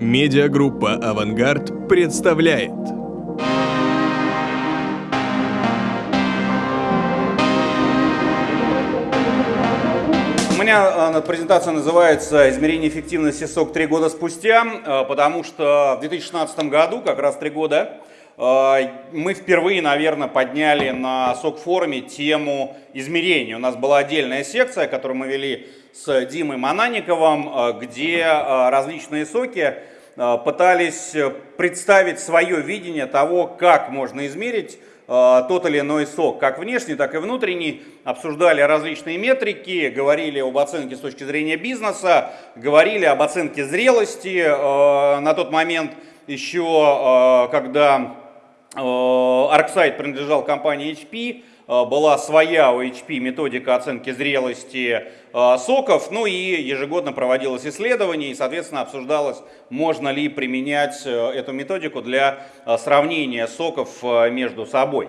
Медиагруппа «Авангард» представляет. У меня э, презентация называется «Измерение эффективности СОК три года спустя», э, потому что в 2016 году, как раз три года, э, мы впервые, наверное, подняли на СОК-форуме тему измерения. У нас была отдельная секция, которую мы вели с Димой Мананиковым, где различные соки пытались представить свое видение того, как можно измерить тот или иной сок, как внешний, так и внутренний, обсуждали различные метрики, говорили об оценке с точки зрения бизнеса, говорили об оценке зрелости. На тот момент еще, когда ArcSight принадлежал компании HP, Э, была своя у HP методика оценки зрелости э, соков, ну и ежегодно проводилось исследование и, соответственно, обсуждалось, можно ли применять э, эту методику для сравнения соков между собой.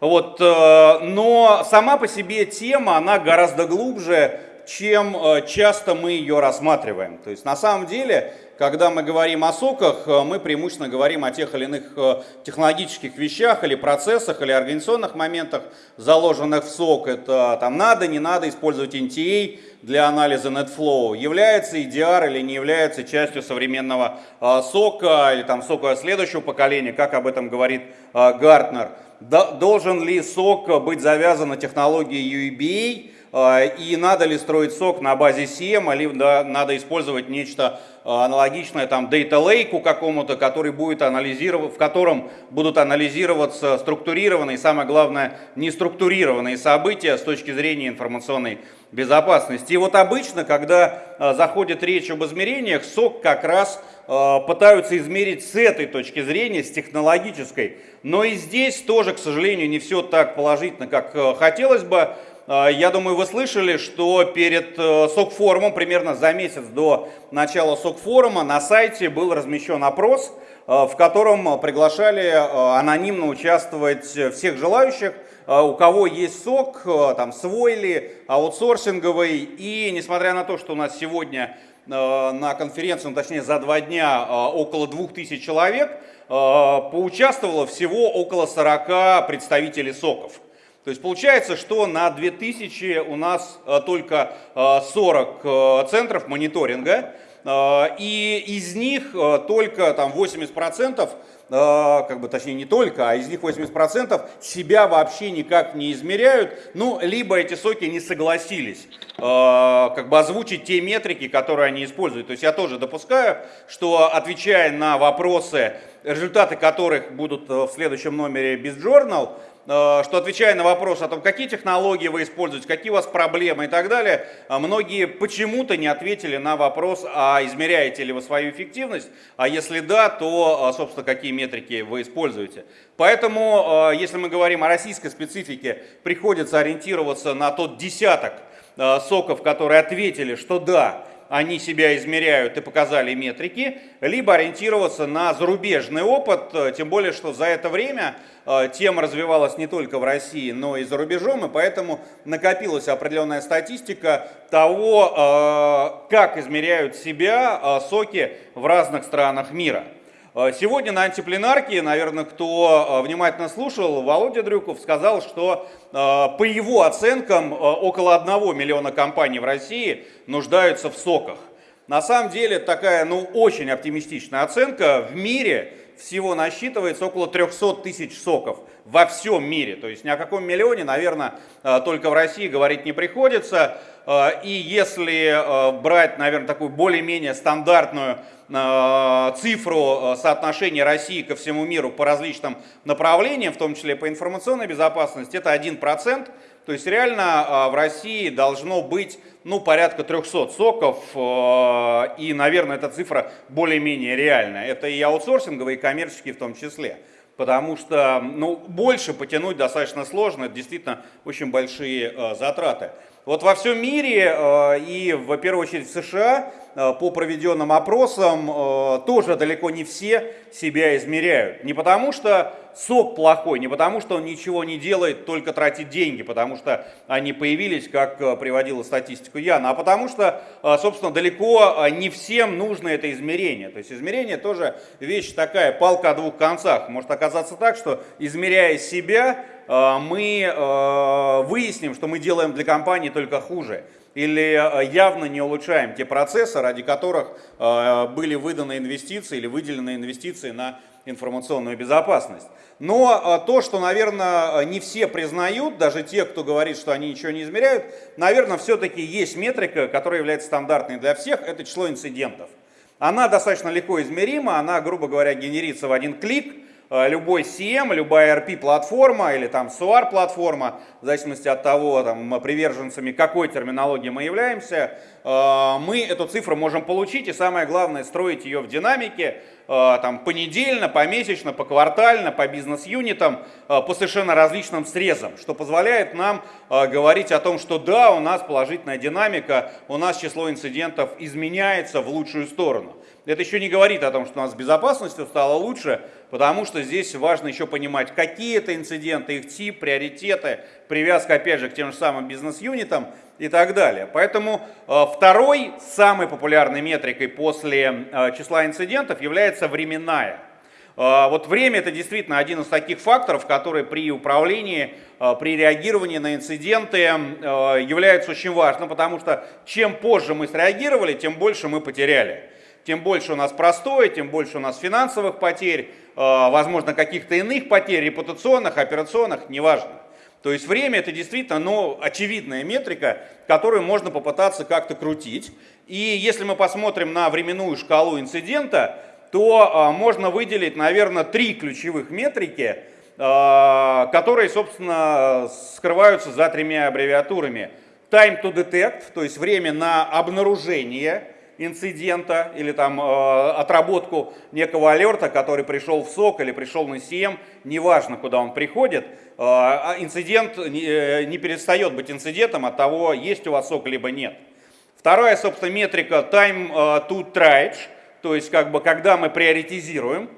Вот, но сама по себе тема, она гораздо глубже, чем часто мы ее рассматриваем. То есть на самом деле когда мы говорим о соках, э, мы преимущественно говорим о тех или иных э, технологических вещах или процессах или организационных моментах, заложенных в сок. Это там надо, не надо использовать NTA для анализа NetFlow. Является EDR или не является частью современного э, сока или там сока следующего поколения, как об этом говорит Гартнер. Должен ли сок быть завязан на технологии UEBA? И надо ли строить сок на базе CM, или надо использовать нечто Э, аналогичное там Data Lake какому-то, который будет анализировать, в котором будут анализироваться структурированные, самое главное, неструктурированные события с точки зрения информационной безопасности. И вот обычно, когда э, заходит речь об измерениях, СОК как раз пытаются измерить с этой точки зрения, с технологической. Но и здесь тоже, к сожалению, не все так положительно, как хотелось бы. А, я думаю, вы слышали, что перед э, СОК-форумом, примерно за месяц до начала СОК-форума, на сайте был размещен опрос, э, в котором приглашали э, анонимно участвовать всех желающих, у кого есть СОК, там свой ли, аутсорсинговый. И несмотря на то, что у нас сегодня на конференции, ну, точнее за два дня, около 2000 человек, поучаствовало всего около 40 представителей СОКов. То есть получается, что на 2000 у нас э, только 40 э, э, центров мониторинга, и из них только там 80%, как бы точнее не только, а из них 80% себя вообще никак не измеряют, ну, либо эти соки не согласились как бы озвучить те метрики, которые они используют. То есть я тоже допускаю, что отвечая на вопросы, результаты которых будут в следующем номере Journal, Э, что отвечая на вопрос о том, какие технологии вы используете, какие у вас проблемы и так далее, э, многие почему-то не ответили на вопрос, а измеряете ли вы свою эффективность, а если да, то, э, собственно, какие метрики вы используете. Поэтому, если мы говорим о российской специфике, приходится ориентироваться на тот десяток соков, которые ответили, что да, они себя измеряют и показали метрики, либо ориентироваться на зарубежный опыт, э, тем более, что за это время э, тема развивалась не только в России, но и за рубежом, и поэтому накопилась определенная статистика того, э, как измеряют себя соки в разных странах мира. Э, сегодня на антипленарке, наверное, кто э, внимательно слушал, Володя Дрюков сказал, что э, по его оценкам около 1 миллиона компаний в России нуждаются в соках. На самом деле такая, ну, очень оптимистичная оценка. В мире всего насчитывается около 300 тысяч соков во всем мире. То есть ни о каком миллионе, наверное, только в России говорить не приходится. И если брать, наверное, такую более-менее стандартную Э, цифру э, соотношения России ко всему миру по различным направлениям, в том числе по информационной безопасности, это 1%. То есть реально э, в России должно быть ну, порядка 300 соков, и, наверное, эта цифра более-менее реальная. Это и аутсорсинговые, и коммерческие в том числе. Потому что ну, больше потянуть достаточно сложно, это действительно очень большие затраты. Вот во всем мире и в первую очередь в США по проведенным опросам э, тоже далеко не все себя измеряют. Не потому что сок плохой, не потому что он ничего не делает, только тратит деньги, потому что они появились, как приводила статистику Яна, а потому что, собственно, далеко не всем нужно это измерение. То есть измерение тоже вещь такая, палка о двух концах. Может оказаться так, что измеряя себя, Э, мы э, выясним, что мы делаем для компании только хуже или э, явно не улучшаем те процессы, ради которых были выданы инвестиции или выделены инвестиции на информационную безопасность. Но то, что, наверное, не все признают, даже те, кто говорит, что они ничего не измеряют, наверное, все-таки есть метрика, которая является стандартной для всех, это число инцидентов. Она достаточно легко измерима, она, грубо говоря, генерится в один клик, Э, любой CM, любая RP-платформа или там SOAR-платформа, в зависимости от того, там, приверженцами какой терминологии мы являемся, э, мы эту цифру можем получить, и самое главное, строить ее в динамике, э, там, понедельно, помесячно, поквартально, по бизнес-юнитам, по совершенно различным срезам, что позволяет нам говорить о том, что да, у нас положительная динамика, у нас число инцидентов изменяется в лучшую сторону. Это еще не говорит о том, что у нас с безопасностью стало лучше, потому что здесь важно еще понимать, какие это инциденты, их тип, приоритеты, привязка, опять же, к тем же самым бизнес-юнитам и так далее. Поэтому э, второй, самой популярной метрикой после э, числа инцидентов является временная. Э, вот время это действительно один из таких факторов, который при управлении, при реагировании на инциденты является очень важным, потому что чем позже мы среагировали, тем больше мы потеряли тем больше у нас простое, тем больше у нас финансовых потерь, э, возможно, каких-то иных потерь, репутационных, операционных, неважно. То есть время это действительно ну, очевидная метрика, которую можно попытаться как-то крутить. И если мы посмотрим на временную шкалу инцидента, то э, можно выделить, наверное, три ключевых метрики, э, которые, собственно, скрываются за тремя аббревиатурами. Time to detect, то есть время на обнаружение, инцидента или там э, отработку некого алерта, который пришел в СОК или пришел на СИЭМ, неважно, куда он приходит, э, а инцидент не, э, не перестает быть инцидентом от того, есть у вас СОК либо нет. Вторая, собственно, метрика time э, to triage, то есть как бы когда мы приоритизируем,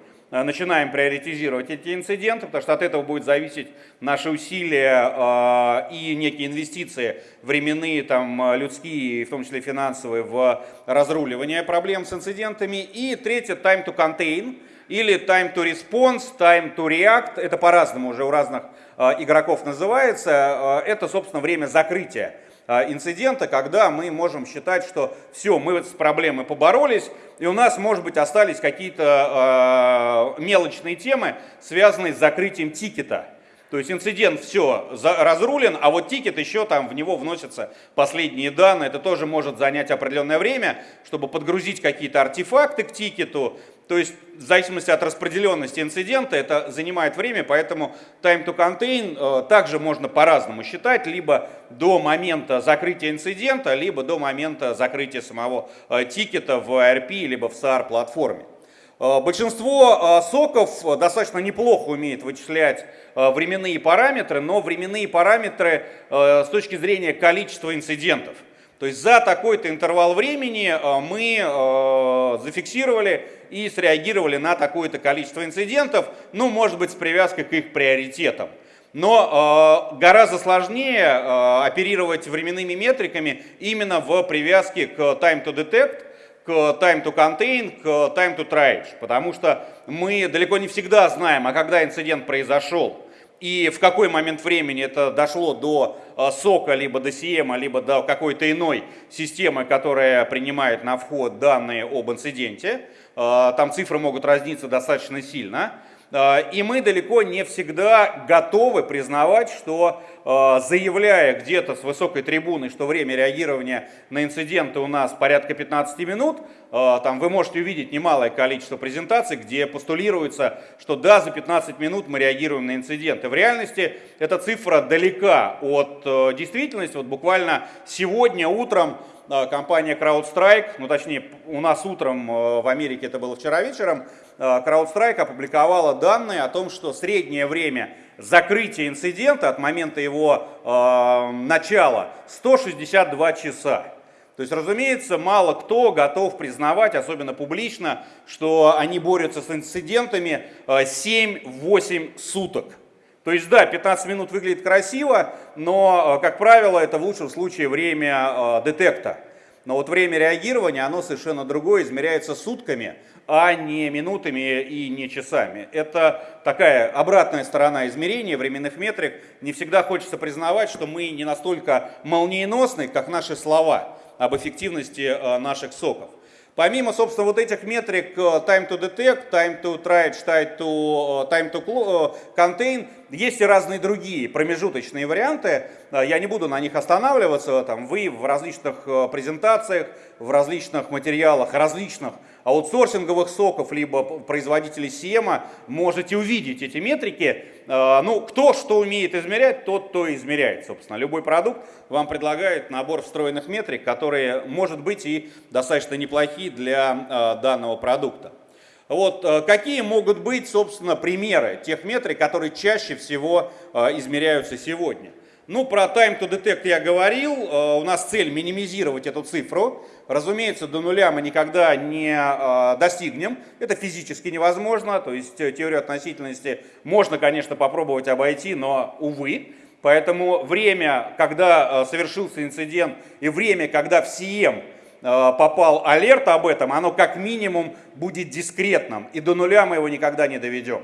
начинаем приоритизировать эти инциденты, потому что от этого будет зависеть наши усилия э, и некие инвестиции временные, там, э, людские, в том числе финансовые, в разруливание проблем с инцидентами. И третье, time to contain, или time to response, time to react, это по-разному уже у разных игроков называется, это, собственно, время закрытия инцидента, когда мы можем считать, что все, мы с проблемой поборолись, и у нас, может быть, остались какие-то э, мелочные темы, связанные с закрытием тикета. То есть инцидент все разрулен, а вот тикет еще там в него вносятся последние данные. Это тоже может занять определенное время, чтобы подгрузить какие-то артефакты к тикету, то есть в зависимости от распределенности инцидента это занимает время, поэтому time to contain э, также можно по-разному считать, либо до момента закрытия инцидента, либо до момента закрытия самого э, тикета в ERP, либо в SAR платформе. Э, большинство соков достаточно неплохо умеет вычислять временные параметры, но временные параметры с точки зрения количества инцидентов. То есть за такой-то интервал времени мы зафиксировали и среагировали на такое-то количество инцидентов, ну, может быть, с привязкой к их приоритетам. Но э, гораздо сложнее э, оперировать временными метриками именно в привязке к time to detect, к time to contain, к time to triage, потому что мы далеко не всегда знаем, а когда инцидент произошел и в какой момент времени это дошло до э, сока, либо до CM, либо до какой-то иной системы, которая принимает на вход данные об инциденте. Э, там цифры могут разниться достаточно сильно. Э, и мы далеко не всегда готовы признавать, что э, заявляя где-то с высокой трибуны, что время реагирования на инциденты у нас порядка 15 минут, там вы можете увидеть немалое количество презентаций, где постулируется, что да, за 15 минут мы реагируем на инциденты. В реальности эта цифра далека от действительности. Вот буквально сегодня утром компания CrowdStrike, ну точнее у нас утром в Америке это было вчера вечером, CrowdStrike опубликовала данные о том, что среднее время закрытия инцидента от момента его начала 162 часа. То есть, разумеется, мало кто готов признавать, особенно публично, что они борются с инцидентами 7-8 суток. То есть, да, 15 минут выглядит красиво, но, как правило, это в лучшем случае время детекта. Но вот время реагирования, оно совершенно другое, измеряется сутками, а не минутами и не часами. Это такая обратная сторона измерения временных метрик. Не всегда хочется признавать, что мы не настолько молниеносны, как наши слова об эффективности э, наших соков. Помимо, собственно, вот этих метрик э, time to detect, time to try, time to, time to contain, есть и разные другие промежуточные варианты. Э, я не буду на них останавливаться. Там, вы в различных презентациях, в различных материалах, различных аутсорсинговых соков, либо производителей Сиема, можете увидеть эти метрики. А, ну, кто что умеет измерять, тот то и измеряет. Собственно, любой продукт вам предлагает набор встроенных метрик, которые, может быть, и достаточно неплохие для а, данного продукта. Вот а, какие могут быть, собственно, примеры тех метрик, которые чаще всего измеряются сегодня? Ну, про time to detect я говорил. У нас цель минимизировать эту цифру. Разумеется, до нуля мы никогда не а, достигнем. Это физически невозможно. То есть э, теорию относительности можно, конечно, попробовать обойти, но, увы. Поэтому время, когда э, совершился инцидент, и время, когда в СИЭМ попал алерт об этом, оно как минимум будет дискретным. И до нуля мы его никогда не доведем.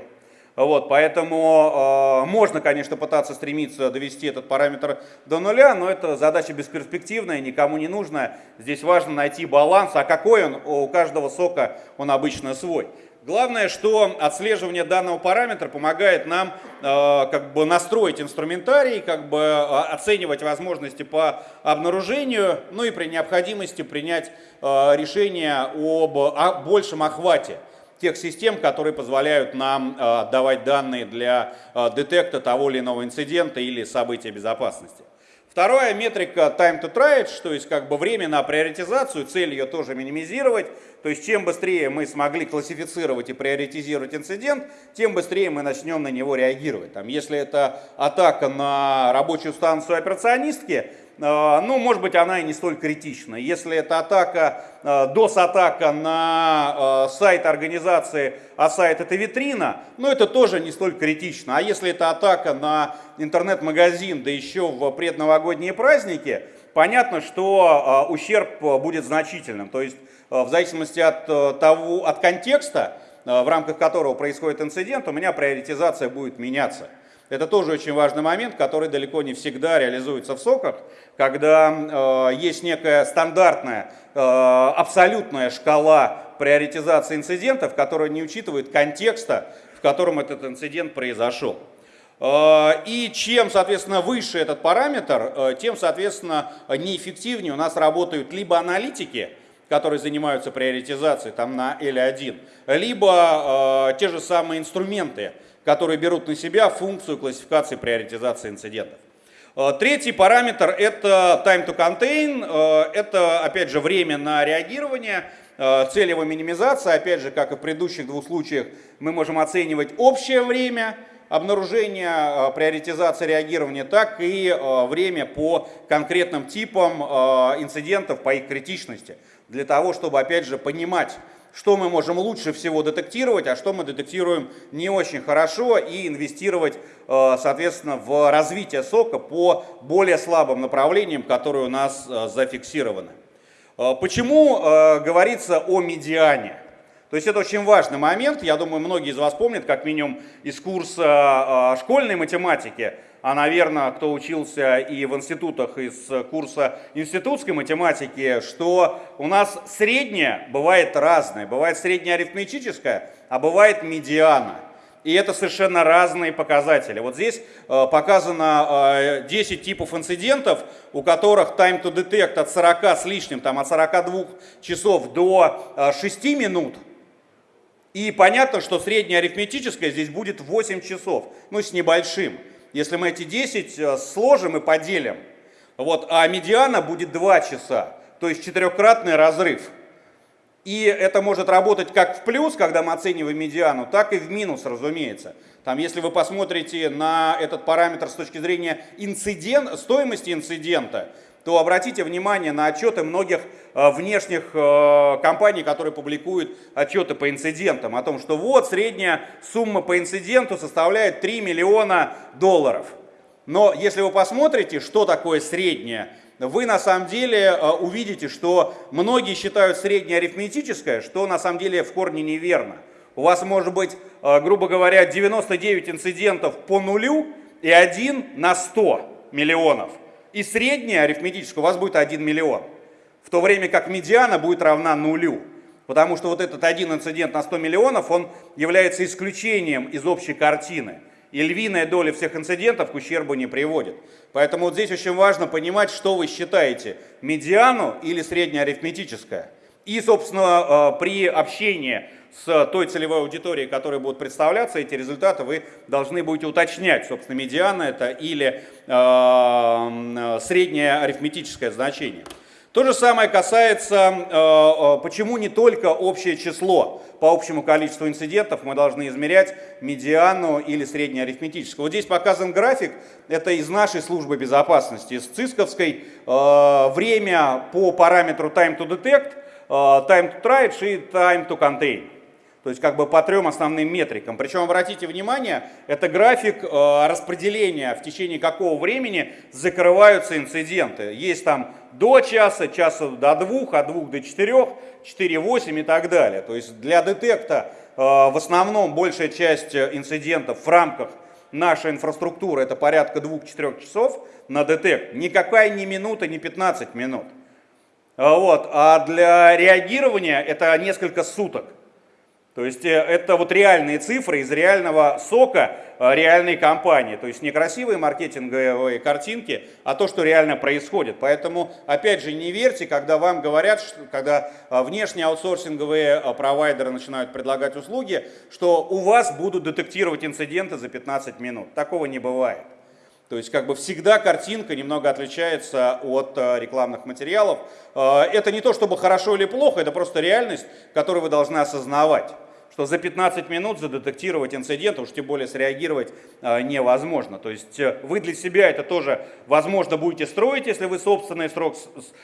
Вот, поэтому э, можно, конечно, пытаться стремиться довести этот параметр до нуля, но это задача бесперспективная, никому не нужная. Здесь важно найти баланс, а какой он, у каждого сока он обычно свой. Главное, что отслеживание данного параметра помогает нам э, как бы настроить инструментарий, как бы э, оценивать возможности по обнаружению, ну и при необходимости принять э, решение об о большем охвате тех систем, которые позволяют нам э, давать данные для э, детекта того или иного инцидента или события безопасности. Вторая метрика time to try, то есть как бы время на приоритизацию, цель ее тоже минимизировать. То есть чем быстрее мы смогли классифицировать и приоритизировать инцидент, тем быстрее мы начнем на него реагировать. Там, если это атака на рабочую станцию операционистки, а, ну, может быть, она и не столь критична. Если это атака, DOS-атака на а, сайт организации, а сайт это витрина, ну, это тоже не столь критично. А если это атака на интернет-магазин, да еще в предновогодние праздники, понятно, что ущерб будет значительным. То есть, в зависимости от, того, от контекста, в рамках которого происходит инцидент, у меня приоритизация будет меняться. Это тоже очень важный момент, который далеко не всегда реализуется в соках, когда э, есть некая стандартная, э, абсолютная шкала приоритизации инцидентов, которая не учитывает контекста, в котором этот инцидент произошел. Э, и чем, соответственно, выше этот параметр, э, тем, соответственно, неэффективнее у нас работают либо аналитики, которые занимаются приоритизацией там на L1, либо э, те же самые инструменты, которые берут на себя функцию классификации приоритизации инцидентов. Э, третий параметр – это time to contain, э, это, опять же, время на реагирование, э, цель его минимизация, опять же, как и в предыдущих двух случаях, мы можем оценивать общее время обнаружения, приоритизации реагирования, так и время по конкретным типам инцидентов, по их критичности, для того, чтобы, опять же, понимать, что мы можем лучше всего детектировать, а что мы детектируем не очень хорошо и инвестировать, э, соответственно, в развитие сока по более слабым направлениям, которые у нас э, зафиксированы. Э, почему говорится о медиане? То есть это очень важный момент, я думаю, многие из вас помнят, как минимум из курса школьной математики, а, наверное, кто учился и в институтах из курса институтской математики, что у нас средняя бывает разная. Бывает средняя арифметическая, а бывает медиана. И это совершенно разные показатели. Вот здесь э, показано э, 10 типов инцидентов, у которых time to detect от 40 с лишним, там, от 42 часов до э, 6 минут. И понятно, что средняя арифметическая здесь будет 8 часов, ну с небольшим. Если мы эти 10 э, сложим и поделим, вот, а медиана будет 2 часа. то есть четырехкратный разрыв. И это может работать как в плюс, когда мы оцениваем медиану, так и в минус, разумеется. Там, если вы посмотрите на этот параметр с точки зрения инцидент, стоимости инцидента, то обратите внимание на отчеты многих э, внешних э, компаний, которые публикуют отчеты по инцидентам, о том, что вот средняя сумма по инциденту составляет 3 миллиона долларов. Но если вы посмотрите, что такое средняя, вы на самом деле э, увидите, что многие считают среднее арифметическое, что на самом деле в корне неверно. У вас может быть, грубо говоря, 99 инцидентов по нулю и один на 100 миллионов и средняя арифметическая у вас будет 1 миллион. В то время как медиана будет равна нулю. Потому что вот этот один инцидент на 100 миллионов, он является исключением из общей картины. И львиная доля всех инцидентов к ущербу не приводит. Поэтому вот здесь очень важно понимать, что вы считаете, медиану или среднеарифметическое. И, собственно, э, при общении с той целевой аудиторией, которая будет представляться, эти результаты вы должны будете уточнять, собственно, медиана это или э, среднее арифметическое значение. То же самое касается, э, э, почему не только общее число. По общему количеству инцидентов мы должны измерять медиану или среднее арифметическое. Вот здесь показан график, это из нашей службы безопасности, из ЦИСКовской, э, время по параметру time to detect, time to try и time to contain. То есть как бы по трем основным метрикам. Причем обратите внимание, это график э, распределения, в течение какого времени закрываются инциденты. Есть там до часа, часа до двух, от двух до четырех, 4-8 и так далее. То есть для детекта э, в основном большая часть инцидентов в рамках нашей инфраструктуры это порядка 2-4 часов на детект. Никакая не минута, не 15 минут. Вот. А для реагирования это несколько суток. То есть э, это вот реальные цифры из реального сока э, реальной компании. То есть не красивые маркетинговые картинки, а то, что реально происходит. Поэтому, опять же, не верьте, когда вам говорят, что, когда э, внешние аутсорсинговые провайдеры начинают предлагать услуги, что у вас будут детектировать инциденты за 15 минут. Такого не бывает. То есть как бы всегда картинка немного отличается от рекламных материалов. Это не то чтобы хорошо или плохо, это просто реальность, которую вы должны осознавать что за 15 минут задетектировать инцидент, уж тем более среагировать э, невозможно. То есть э, вы для себя это тоже, возможно, будете строить, если вы собственный срок,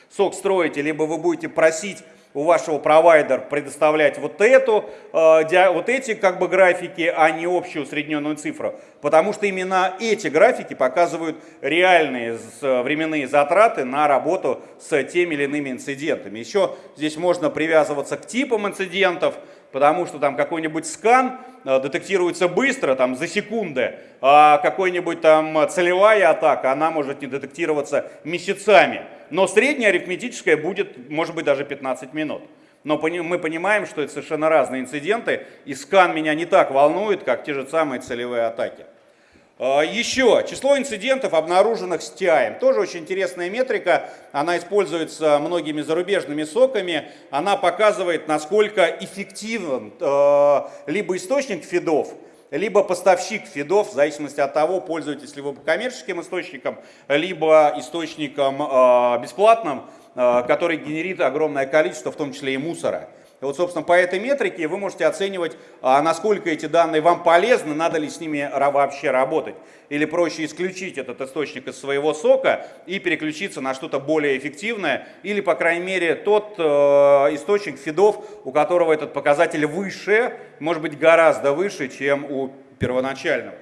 сок строите, либо вы будете просить у вашего провайдера предоставлять вот эту, э, вот эти как бы графики, а не общую усредненную цифру. Потому что именно эти графики показывают реальные временные затраты на работу с теми или иными инцидентами. Еще здесь можно привязываться к типам инцидентов, потому что там какой-нибудь скан э, детектируется быстро, там за секунды, а какой-нибудь там целевая атака, она может не детектироваться месяцами. Но средняя арифметическая будет, может быть, даже 15 минут. Но мы понимаем, что это совершенно разные инциденты, и скан меня не так волнует, как те же самые целевые атаки. А, еще число инцидентов, обнаруженных с TI. Тоже очень интересная метрика. Она используется многими зарубежными соками. Она показывает, насколько эффективен э, либо источник фидов, либо поставщик фидов, в зависимости от того, пользуетесь ли вы коммерческим источником, либо источником э, бесплатным, э, который генерит огромное количество, в том числе и мусора. И вот, собственно, по этой метрике вы можете оценивать, а, насколько эти данные вам полезны, надо ли с ними вообще работать. Или проще исключить этот источник из своего сока и переключиться на что-то более эффективное. Или, по крайней мере, тот э, источник фидов, у которого этот показатель выше, может быть гораздо выше, чем у первоначального.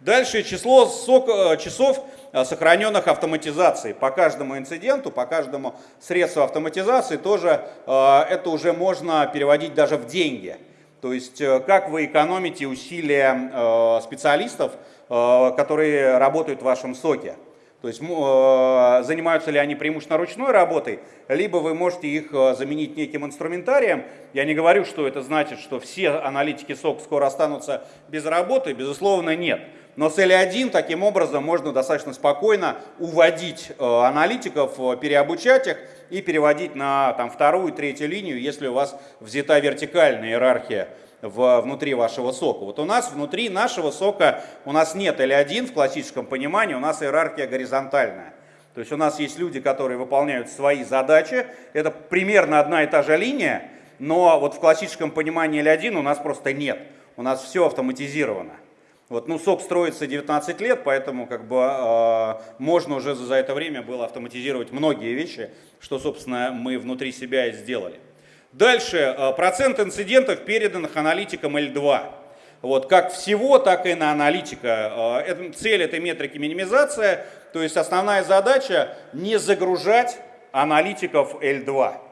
Дальше число сок, э, часов сохраненных автоматизаций. По каждому инциденту, по каждому средству автоматизации тоже э, это уже можно переводить даже в деньги. То есть как вы экономите усилия специалистов, которые работают в вашем соке. То есть занимаются ли они преимущественно ручной работой, либо вы можете их заменить неким инструментарием. Я не говорю, что это значит, что все аналитики СОК скоро останутся без работы, безусловно, нет. Но с L1 таким образом можно достаточно спокойно уводить э, аналитиков, э, переобучать их и переводить на там, вторую, третью линию, если у вас взята вертикальная иерархия в, внутри вашего сока. Вот у нас внутри нашего сока у нас нет L1 в классическом понимании, у нас иерархия горизонтальная. То есть у нас есть люди, которые выполняют свои задачи. Это примерно одна и та же линия, но вот в классическом понимании L1 у нас просто нет. У нас все автоматизировано. Вот, ну, сок строится 19 лет, поэтому как бы э, можно уже за это время было автоматизировать многие вещи, что, собственно, мы внутри себя и сделали. Дальше, э, процент инцидентов, переданных аналитикам L2. Вот, как всего, так и на аналитика. Э, цель этой метрики минимизация, то есть основная задача не загружать аналитиков L2.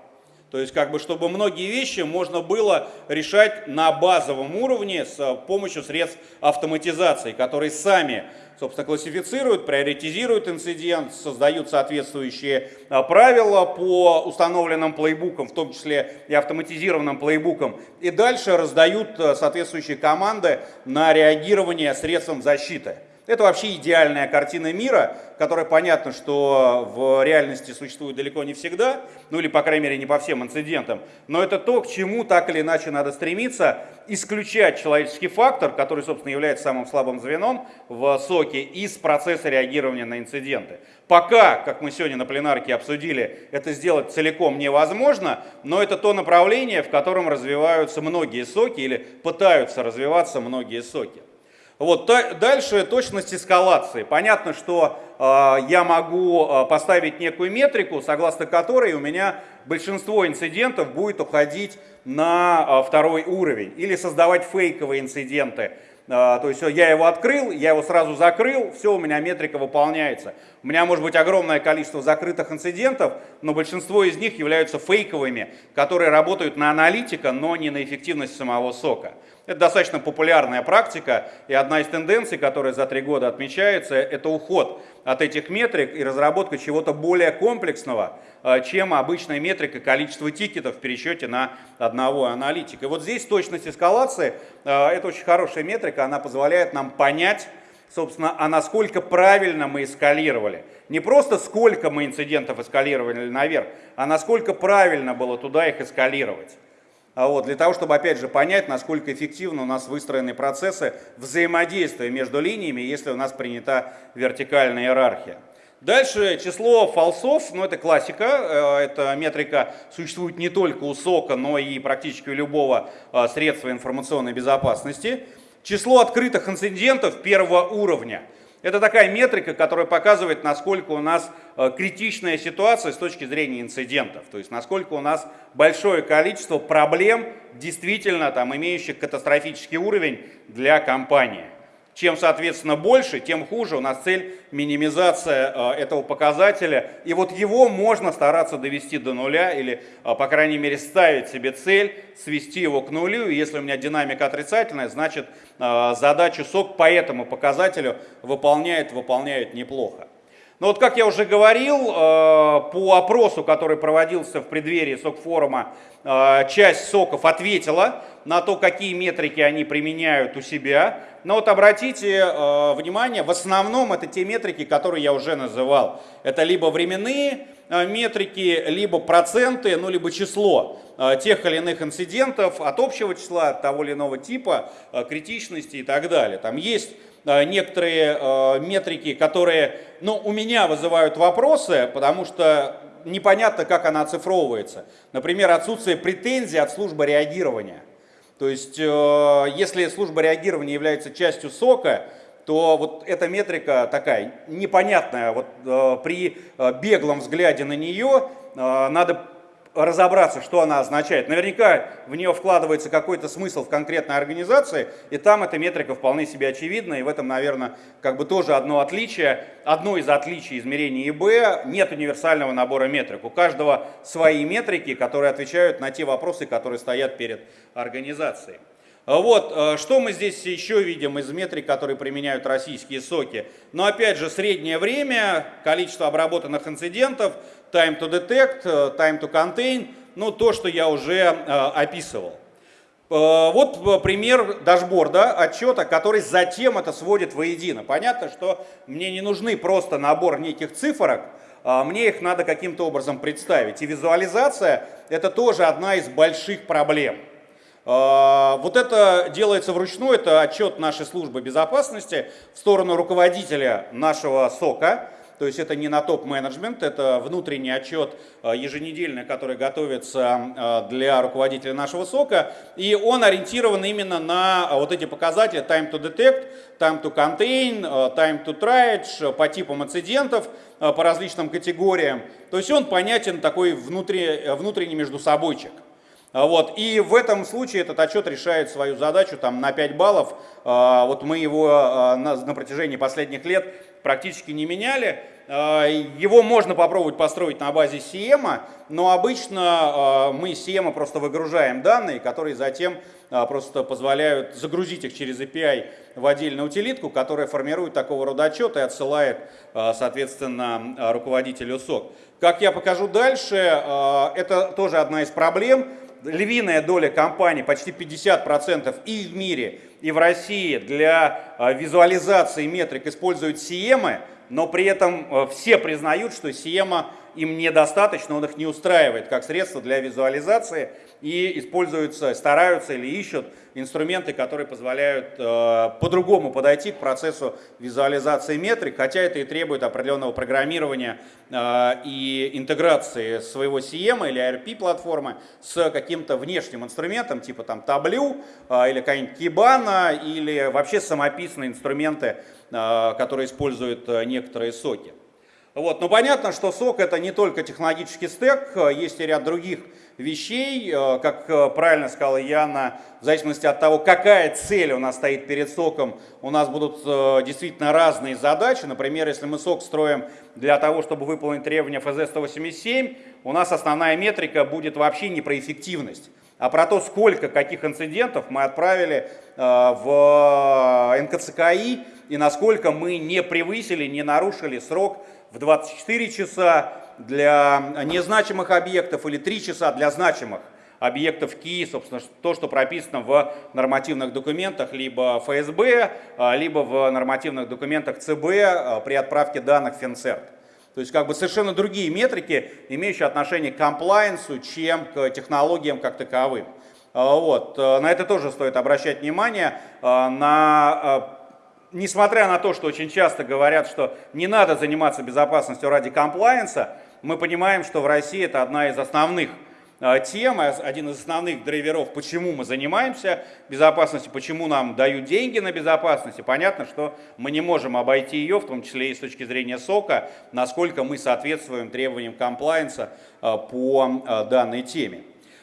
То есть, как бы, чтобы многие вещи можно было решать на базовом уровне с э, помощью средств автоматизации, которые сами, собственно, классифицируют, приоритизируют инцидент, создают соответствующие э, правила по установленным плейбукам, в том числе и автоматизированным плейбукам, и дальше раздают э, соответствующие команды на реагирование средством защиты. Это вообще идеальная картина мира, которая понятно, что в реальности существует далеко не всегда, ну или, по крайней мере, не по всем инцидентам, но это то, к чему так или иначе надо стремиться, исключать человеческий фактор, который, собственно, является самым слабым звеном в соке, из процесса реагирования на инциденты. Пока, как мы сегодня на пленарке обсудили, это сделать целиком невозможно, но это то направление, в котором развиваются многие соки или пытаются развиваться многие соки. Вот, дальше точность эскалации. Понятно, что э, я могу э, поставить некую метрику, согласно которой у меня большинство инцидентов будет уходить на э, второй уровень. Или создавать фейковые инциденты. Э, то есть я его открыл, я его сразу закрыл, все, у меня метрика выполняется. У меня может быть огромное количество закрытых инцидентов, но большинство из них являются фейковыми, которые работают на аналитика, но не на эффективность самого сока. Это достаточно популярная практика, и одна из тенденций, которая за три года отмечается, это уход от этих метрик и разработка чего-то более комплексного, э, чем обычная метрика количества тикетов в пересчете на одного аналитика. И вот здесь точность эскалации, э, это очень хорошая метрика, она позволяет нам понять, собственно, а насколько правильно мы эскалировали. Не просто сколько мы инцидентов эскалировали наверх, а насколько правильно было туда их эскалировать. А вот, для того, чтобы, опять же, понять, насколько эффективно у нас выстроены процессы взаимодействия между линиями, если у нас принята вертикальная иерархия. Дальше число фалсов, ну это классика, э, эта метрика существует не только у СОКа, но и практически у любого э, средства информационной безопасности. Число открытых инцидентов первого уровня – это такая метрика, которая показывает, насколько у нас э, критичная ситуация с точки зрения инцидентов. То есть, насколько у нас большое количество проблем, действительно там, имеющих катастрофический уровень для компании. Чем, соответственно, больше, тем хуже. У нас цель минимизация э, этого показателя. И вот его можно стараться довести до нуля или, э, по крайней мере, ставить себе цель, свести его к нулю. И если у меня динамика отрицательная, значит, э, задачу сок по этому показателю выполняет, выполняет неплохо. Но вот как я уже говорил, по опросу, который проводился в преддверии СОК-форума, часть СОКов ответила на то, какие метрики они применяют у себя. Но вот обратите э, внимание, в основном это те метрики, которые я уже называл. Это либо временные э, метрики, либо проценты, ну либо число э, тех или иных инцидентов от общего числа, от того или иного типа, э, критичности и так далее. Там есть э, некоторые э, метрики, которые ну, у меня вызывают вопросы, потому что непонятно, как она оцифровывается. Например, отсутствие претензий от службы реагирования. То есть, э, если служба реагирования является частью сока, то вот эта метрика такая непонятная. Вот э, при э, беглом взгляде на нее надо разобраться, что она означает. Наверняка в нее вкладывается какой-то смысл в конкретной организации, и там эта метрика вполне себе очевидна, и в этом, наверное, как бы тоже одно отличие, одно из отличий измерений ИБ, нет универсального набора метрик. У каждого свои метрики, которые отвечают на те вопросы, которые стоят перед организацией. Вот, э, что мы здесь еще видим из метрик, которые применяют российские соки. Но опять же, среднее время, количество обработанных инцидентов, time to detect, э, time to contain, ну то, что я уже э, описывал. Вот пример дашборда, отчета, который затем это сводит воедино. Понятно, что мне не нужны просто набор неких цифрок, а мне их надо каким-то образом представить. И визуализация – это тоже одна из больших проблем. Вот это делается вручную, это отчет нашей службы безопасности в сторону руководителя нашего СОКа. То есть это не на топ-менеджмент, это внутренний отчет еженедельный, который готовится для руководителя нашего сока, и он ориентирован именно на вот эти показатели time to detect, time to contain, time to triage по типам инцидентов, по различным категориям. То есть он понятен такой внутренний между собойчик. Вот. И в этом случае этот отчет решает свою задачу там, на 5 баллов. А, вот мы его а, на, протяжении последних лет практически не меняли. А, его можно попробовать построить на базе CM, но обычно мы из CM просто выгружаем данные, которые затем просто позволяют загрузить их через API в отдельную утилитку, которая формирует такого рода отчет и отсылает, соответственно, руководителю СОК. Как я покажу дальше, это тоже одна из проблем львиная доля компаний, почти 50% и в мире, и в России для а, визуализации метрик используют CM, но при этом а, все признают, что CM им недостаточно, он их не устраивает как средство для визуализации и используются, стараются или ищут инструменты, которые позволяют э, по-другому подойти к процессу визуализации метрик, хотя это и требует определенного программирования э, и интеграции своего CM или ERP платформы с каким-то внешним инструментом, типа там Tableau э, или какая-нибудь Kibana или вообще самописные инструменты, э, которые используют э, некоторые соки. Вот. Но понятно, что сок это не только технологический стек, э, есть и ряд других вещей, э, как э, правильно сказала Яна, в зависимости от того, какая цель у нас стоит перед соком, у нас будут действительно разные задачи. Например, если мы сок строим для того, чтобы выполнить требования ФЗ-187, у нас основная метрика будет вообще не про эффективность, а про то, сколько каких инцидентов мы отправили в НКЦКИ и насколько мы не превысили, не нарушили срок в 24 часа для незначимых объектов или 3 часа для значимых объектов КИ, собственно, то, что прописано в нормативных документах либо ФСБ, а, либо в нормативных документах ЦБ а, при отправке данных в Финцерт. То есть как бы совершенно другие метрики, имеющие отношение к комплайенсу, чем к технологиям как таковым. А, вот. На это тоже стоит обращать внимание, на несмотря на то, что очень часто говорят, что не надо заниматься безопасностью ради комплайенса, мы понимаем, что в России это одна из основных а, тем, один из основных драйверов, почему мы занимаемся безопасностью, почему нам дают деньги на безопасность. И понятно, что мы не можем обойти ее, в том числе и с точки зрения сока, насколько мы соответствуем требованиям комплайенса а, по данной теме.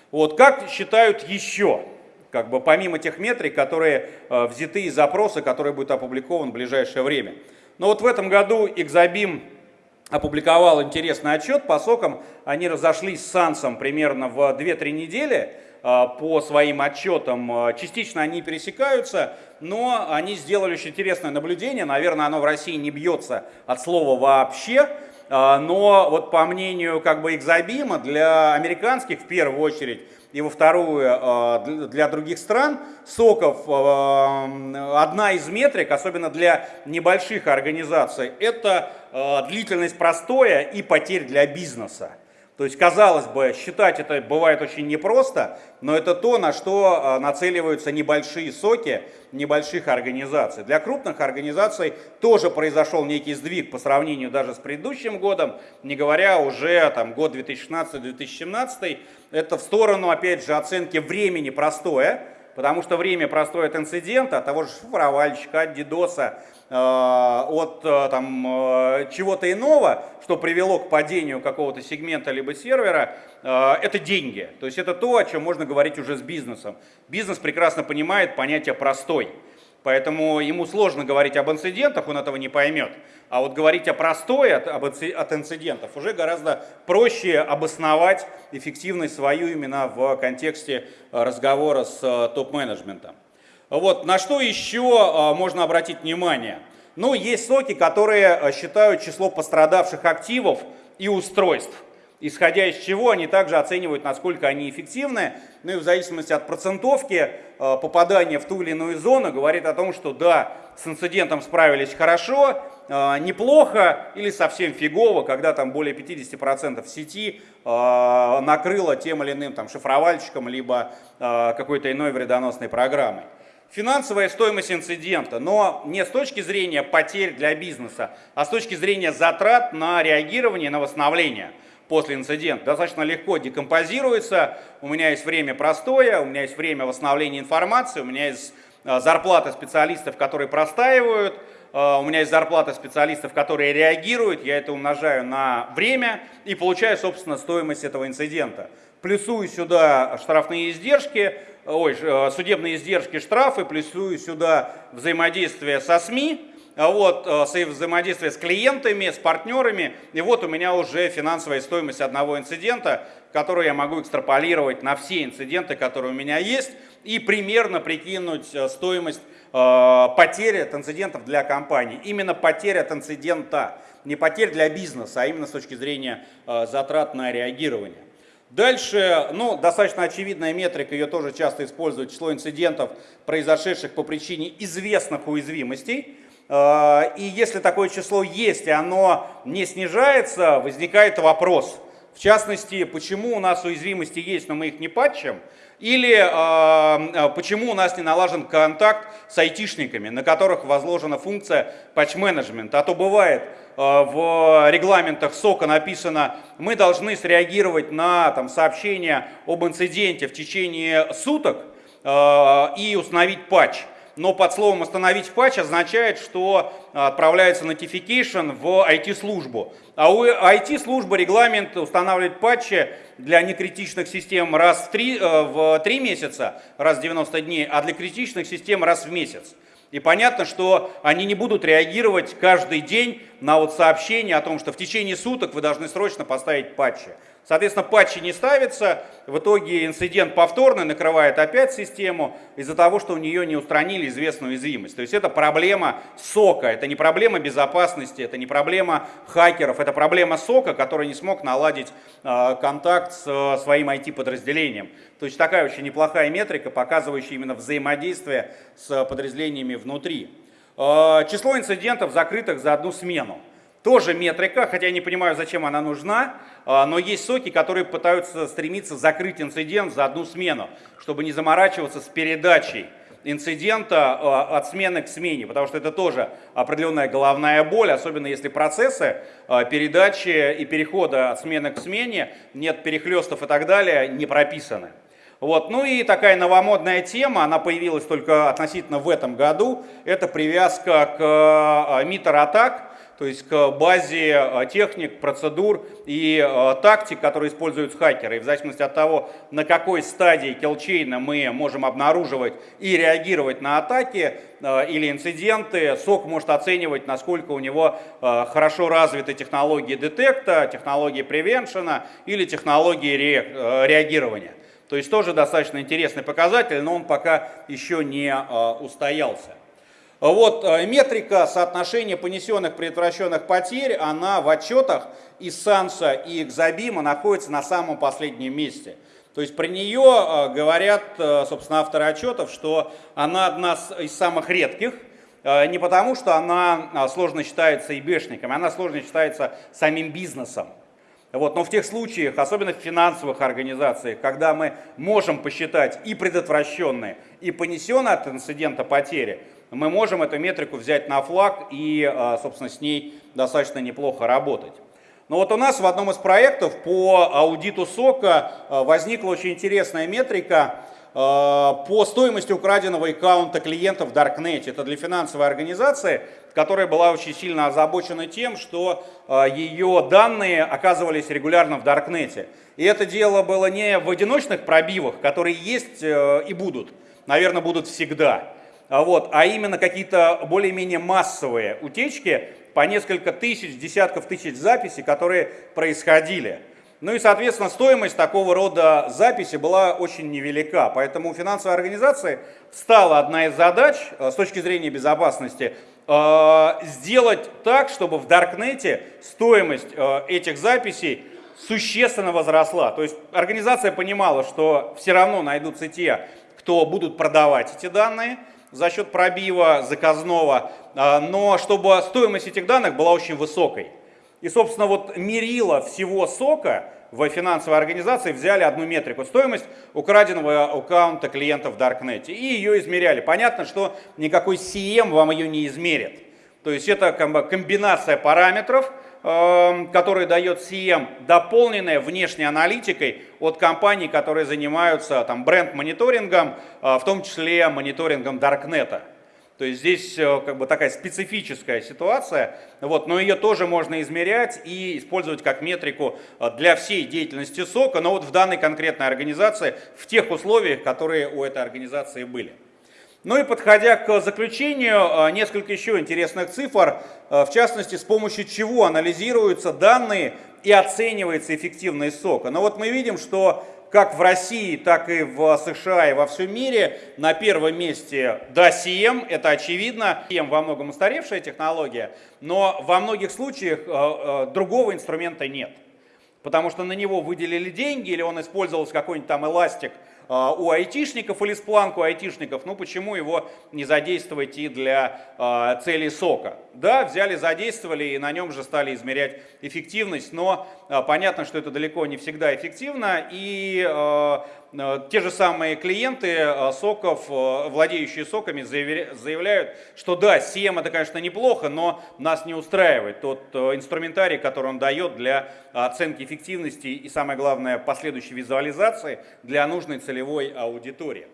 Вот как считают еще как бы помимо тех метрик, которые э, взяты из запроса, который будет опубликован в ближайшее время. Но вот в этом году Exabim опубликовал интересный отчет по сокам. Они разошлись с Сансом примерно в 2-3 недели э, по своим отчетам. Э, частично они пересекаются, но они сделали очень интересное наблюдение. Наверное, оно в России не бьется от слова вообще. Но вот по мнению как бы Экзобима, для американских в первую очередь и во вторую э, для других стран. Соков э, одна из метрик, особенно для небольших организаций, это э, длительность простоя и потерь для бизнеса. То есть, казалось бы, считать это бывает очень непросто, но это то, на что а, нацеливаются небольшие соки небольших организаций. Для крупных организаций тоже произошел некий сдвиг по сравнению даже с предыдущим годом, не говоря уже там год 2016-2017. Это в сторону, опять же, оценки времени простое, потому что время простое от инцидента, от того же шифровальщика, от дидоса, от э, там, э, чего-то иного, что привело к падению какого-то сегмента либо сервера, это деньги. То есть это то, о чем можно говорить уже с бизнесом. Бизнес прекрасно понимает понятие «простой». Поэтому ему сложно говорить об инцидентах, он этого не поймет. А вот говорить о простой от, от инцидентов уже гораздо проще обосновать эффективность свою именно в контексте э, разговора с э, топ-менеджментом. Вот, на что еще э, можно обратить внимание? Ну, есть соки, которые считают число пострадавших активов и устройств исходя из чего они также оценивают, насколько они эффективны. Ну и в зависимости от процентовки э, попадания в ту или иную зону говорит о том, что да, с инцидентом справились хорошо, неплохо или совсем фигово, когда там более 50% сети накрыло тем или иным там, шифровальщиком, либо какой-то иной вредоносной программой. Финансовая стоимость инцидента, но не с точки зрения потерь для бизнеса, а с точки зрения затрат на реагирование, на восстановление после инцидента. Достаточно легко декомпозируется, у меня есть время простое, у меня есть время восстановления информации, у меня есть а, зарплата специалистов, которые простаивают, у меня есть зарплата специалистов, которые реагируют, я это умножаю на время и получаю, собственно, стоимость этого инцидента. Плюсую сюда штрафные издержки, ой, э, судебные издержки, штрафы, плюсую сюда взаимодействие со СМИ, а вот, э, взаимодействие с клиентами, с партнерами, и вот у меня уже финансовая стоимость одного инцидента, которую я могу экстраполировать на все инциденты, которые у меня есть, и примерно прикинуть э, стоимость потери от инцидентов для компании. Именно потеря от не потерь для бизнеса, а именно с точки зрения затрат на реагирование. Дальше, ну, достаточно очевидная метрика, ее тоже часто используют, число инцидентов, произошедших по причине известных уязвимостей. А, и если такое число есть, и оно не снижается, возникает вопрос. В частности, почему у нас уязвимости есть, но мы их не патчим, или э, почему у нас не налажен контакт с айтишниками, на которых возложена функция патч-менеджмента. А то бывает, э, в регламентах СОКа написано, мы должны среагировать на там, сообщение об инциденте в течение суток э, и установить патч но под словом «остановить патч» означает, что отправляется notification в IT-службу. А у IT-службы регламент устанавливает патчи для некритичных систем раз в 3, э, в 3 месяца, раз в 90 дней, а для критичных систем раз в месяц. И понятно, что они не будут реагировать каждый день на вот сообщение о том, что в течение суток вы должны срочно поставить патчи. Соответственно, патчи не ставятся, в итоге инцидент повторно накрывает опять систему из-за того, что у нее не устранили известную уязвимость. То есть это проблема сока, это не проблема безопасности, это не проблема хакеров, это проблема сока, который не смог наладить э, контакт с э, своим IT-подразделением. То есть такая очень неплохая метрика, показывающая именно взаимодействие с подразделениями внутри. Э, число инцидентов, закрытых за одну смену. Тоже метрика, хотя я не понимаю, зачем она нужна, а, но есть соки, которые пытаются стремиться закрыть инцидент за одну смену, чтобы не заморачиваться с передачей инцидента а, от смены к смене, потому что это тоже определенная головная боль, особенно если процессы а, передачи и перехода от смены к смене, нет перехлестов и так далее, не прописаны. Вот. Ну и такая новомодная тема, она появилась только относительно в этом году, это привязка к митер-атак, то есть к базе э, техник, процедур и э, тактик, которые используют хакеры. И в зависимости от того, на какой стадии киллчейна мы можем обнаруживать и реагировать на атаки э, или инциденты, СОК может оценивать, насколько у него хорошо развиты технологии детекта, технологии превеншена или технологии реагирования. То есть тоже достаточно интересный показатель, но он пока еще не устоялся. Вот э, метрика соотношения понесенных предотвращенных потерь, она в отчетах и САНСа, и Экзобима находится на самом последнем месте. То есть про нее э, говорят, э, собственно, авторы отчетов, что она одна из самых редких, не потому что она сложно считается ИБшниками, она сложно считается самим бизнесом. Вот, но в тех случаях, особенно в финансовых организациях, когда мы можем посчитать и предотвращенные, и понесенные от инцидента потери, мы можем эту метрику взять на флаг и, а, собственно, с ней достаточно неплохо работать. Но вот у нас в одном из проектов по аудиту сока а, возникла очень интересная метрика а, по стоимости украденного аккаунта клиентов в Darknet. Это для финансовой организации, которая была очень сильно озабочена тем, что ее данные оказывались регулярно в Даркнете. И это дело было не в одиночных пробивах, которые есть э, и будут, наверное, будут всегда, вот, а именно какие-то более-менее массовые утечки по несколько тысяч, десятков тысяч записей, которые происходили. Ну и, соответственно, стоимость такого рода записи была очень невелика. Поэтому у финансовой организации стала одна из задач э, с точки зрения безопасности э, сделать так, чтобы в Даркнете стоимость э, этих записей существенно возросла. То есть организация понимала, что все равно найдутся те, кто будут продавать эти данные, за счет пробива заказного, а, но чтобы стоимость этих данных была очень высокой. И, собственно, вот мерило всего сока в финансовой организации взяли одну метрику, стоимость украденного аккаунта клиента в Даркнете, и ее измеряли. Понятно, что никакой CM вам ее не измерит. То есть это комбинация параметров, эм, которые дает CM, дополненная внешней аналитикой от компаний, которые занимаются там, бренд-мониторингом, э, в том числе мониторингом Даркнета. То есть здесь э, как бы такая специфическая ситуация, вот, но ее тоже можно измерять и использовать как метрику э, для всей деятельности сока, но вот в данной конкретной организации, в тех условиях, которые у этой организации были. Ну и подходя к заключению, э, несколько еще интересных цифр, в частности, с помощью чего анализируются данные и оценивается эффективность сока. Но вот мы видим, что как в России, так и в США и во всем мире. На первом месте DACM, это очевидно. CM во многом устаревшая технология, но во многих случаях э, другого инструмента нет. Потому что на него выделили деньги или он использовался какой-нибудь там эластик а, у айтишников или спланку айтишников, ну почему его не задействовать и для э, целей сока? Да, взяли, задействовали и на нем же стали измерять эффективность, но э, понятно, что это далеко не всегда эффективно и те же самые клиенты э, соков, э, владеющие соками, заявляют, что да, CM это, конечно, неплохо, но нас не устраивает тот инструментарий, который он дает для оценки эффективности и, самое главное, последующей визуализации для нужной целевой аудитории.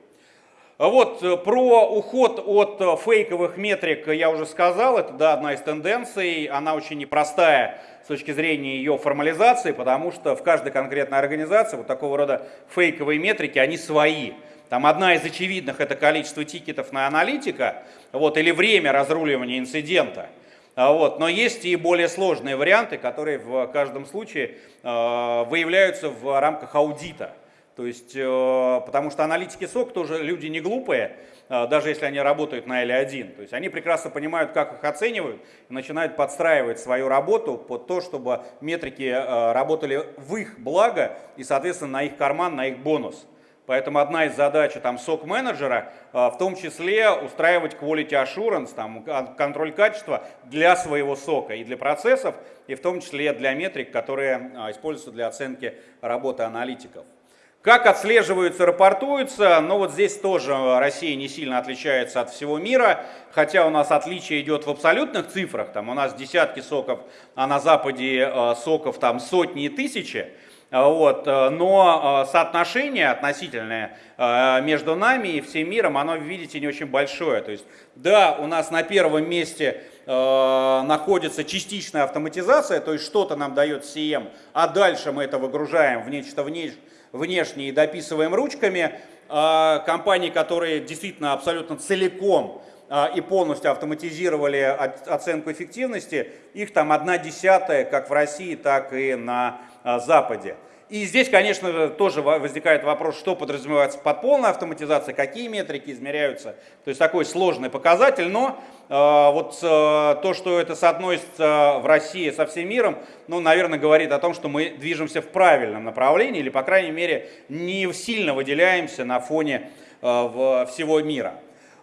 Вот, про уход от фейковых метрик я уже сказал, это да, одна из тенденций, она очень непростая точки зрения ее формализации, потому что в каждой конкретной организации вот такого рода фейковые метрики, они свои. Там одна из очевидных это количество тикетов на аналитика, вот, или время разруливания инцидента. А вот. Но есть и более сложные варианты, которые в каждом случае э, выявляются в рамках аудита. То есть, э, потому что аналитики СОК тоже люди не глупые, э, даже если они работают на L1. То есть они прекрасно понимают, как их оценивают, и начинают подстраивать свою работу под то, чтобы метрики э, работали в их благо и, соответственно, на их карман, на их бонус. Поэтому одна из задач там, сок-менеджера в том числе устраивать quality assurance, там, контроль качества для своего сока и для процессов, и в том числе для метрик, которые используются для оценки работы аналитиков. Как отслеживаются, рапортуются, но вот здесь тоже Россия не сильно отличается от всего мира, хотя у нас отличие идет в абсолютных цифрах, там у нас десятки соков, а на Западе э, соков там сотни и тысячи, вот, э, но э, соотношение относительное между нами и всем миром, оно, видите, не очень большое. То есть, да, у нас на первом месте находится частичная автоматизация, то есть что-то нам дает CM, а дальше мы это выгружаем в нечто внешнее, внешне и дописываем ручками. А, компании, которые действительно абсолютно целиком а, и полностью автоматизировали оценку эффективности, их там одна десятая, как в России, так и на а, Западе. И здесь, конечно, тоже возникает вопрос, что подразумевается под полной автоматизацией, какие метрики измеряются. То есть такой сложный показатель, но э, вот э, то, что это соотносится в России со всем миром, ну, наверное, говорит о том, что мы движемся в правильном направлении или, по крайней мере, не сильно выделяемся на фоне э, всего мира.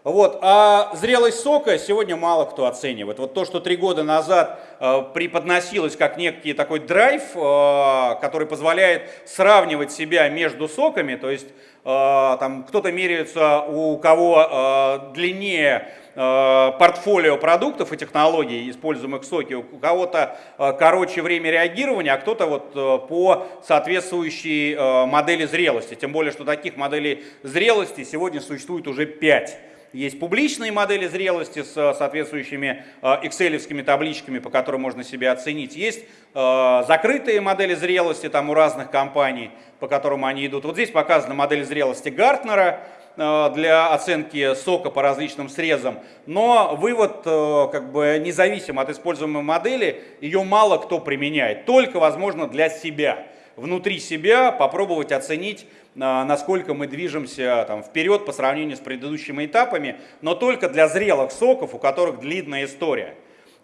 Вот. А зрелость сока сегодня мало кто оценивает. Вот то, что три года назад э, преподносилось как некий такой драйв, э, который позволяет сравнивать себя между соками, то есть э, там кто-то меряется, у кого э, длиннее э, портфолио продуктов и технологий, используемых в соке, у кого-то э, короче время реагирования, а кто-то вот э, по соответствующей модели зрелости. Тем более, что таких моделей зрелости сегодня существует уже пять. Есть публичные модели зрелости с э, соответствующими excel табличками, по которым можно себя оценить. Есть э, закрытые модели зрелости там у разных компаний, по которым они идут. Вот здесь показана модель зрелости Гартнера э, для оценки сока по различным срезам. Но вывод как бы независим от используемой модели, ее мало кто применяет, только возможно для себя внутри себя попробовать оценить, а, насколько мы движемся там, вперед по сравнению с предыдущими этапами, но только для зрелых соков, у которых длинная история.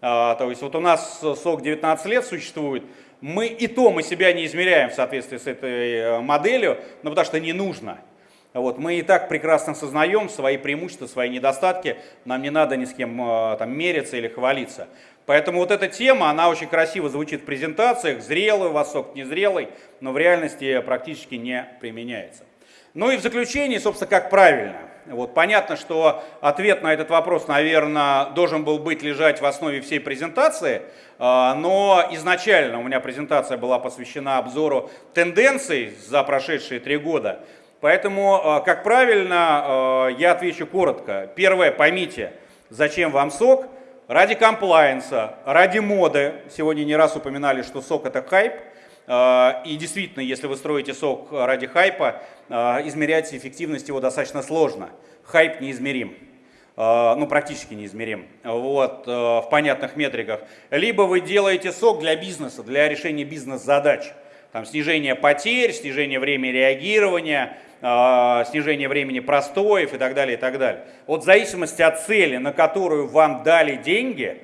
А, то есть вот у нас сок 19 лет существует, мы и то мы себя не измеряем в соответствии с этой э, моделью, но потому что не нужно. Вот, мы и так прекрасно сознаем свои преимущества, свои недостатки, нам не надо ни с кем э, там, мериться или хвалиться. Поэтому вот эта тема, она очень красиво звучит в презентациях, зрелый сок, незрелый, но в реальности практически не применяется. Ну и в заключение, собственно, как правильно. Вот, понятно, что ответ на этот вопрос, наверное, должен был быть лежать в основе всей презентации, а, но изначально у меня презентация была посвящена обзору тенденций за прошедшие три года. Поэтому, а, как правильно, а, я отвечу коротко. Первое, поймите, зачем вам сок. Ради комплайенса, ради моды. Сегодня не раз упоминали, что сок это хайп. А, и действительно, если вы строите сок ради хайпа, а, измерять эффективность его достаточно сложно. Хайп неизмерим. А, ну, практически неизмерим, вот, в понятных метриках. Либо вы делаете сок для бизнеса, для решения бизнес-задач. Там снижение потерь, снижение времени реагирования, снижение времени простоев и так далее, и так далее. Вот в зависимости от цели, на которую вам дали деньги,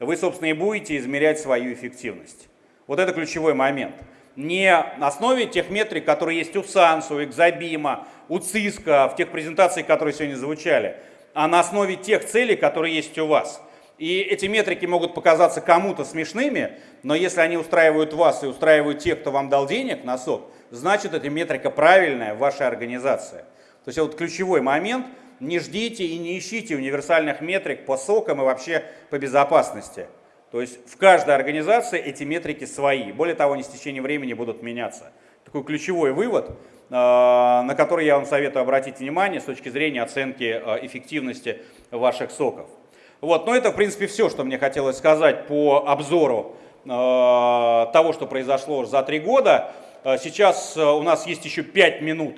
вы, собственно, и будете измерять свою эффективность. Вот это ключевой момент. Не на основе тех метрик, которые есть у Сансу, у Экзобима, у ЦИСКа, в тех презентациях, которые сегодня звучали, а на основе тех целей, которые есть у вас. И эти метрики могут показаться кому-то смешными, но если они устраивают вас и устраивают тех, кто вам дал денег на сок, значит эта метрика правильная в вашей организации. То есть вот ключевой момент, не ждите и не ищите универсальных метрик по сокам и вообще по безопасности. То есть в каждой организации эти метрики свои. Более того, они с течением времени будут меняться. Такой ключевой вывод, а, на который я вам советую обратить внимание с точки зрения оценки а, эффективности ваших соков. Вот, но это, в принципе, все, что мне хотелось сказать по обзору а, того, что произошло за три года. Сейчас у нас есть еще пять минут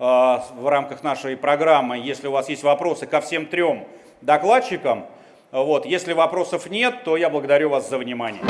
в рамках нашей программы. Если у вас есть вопросы ко всем трем докладчикам, вот. Если вопросов нет, то я благодарю вас за внимание.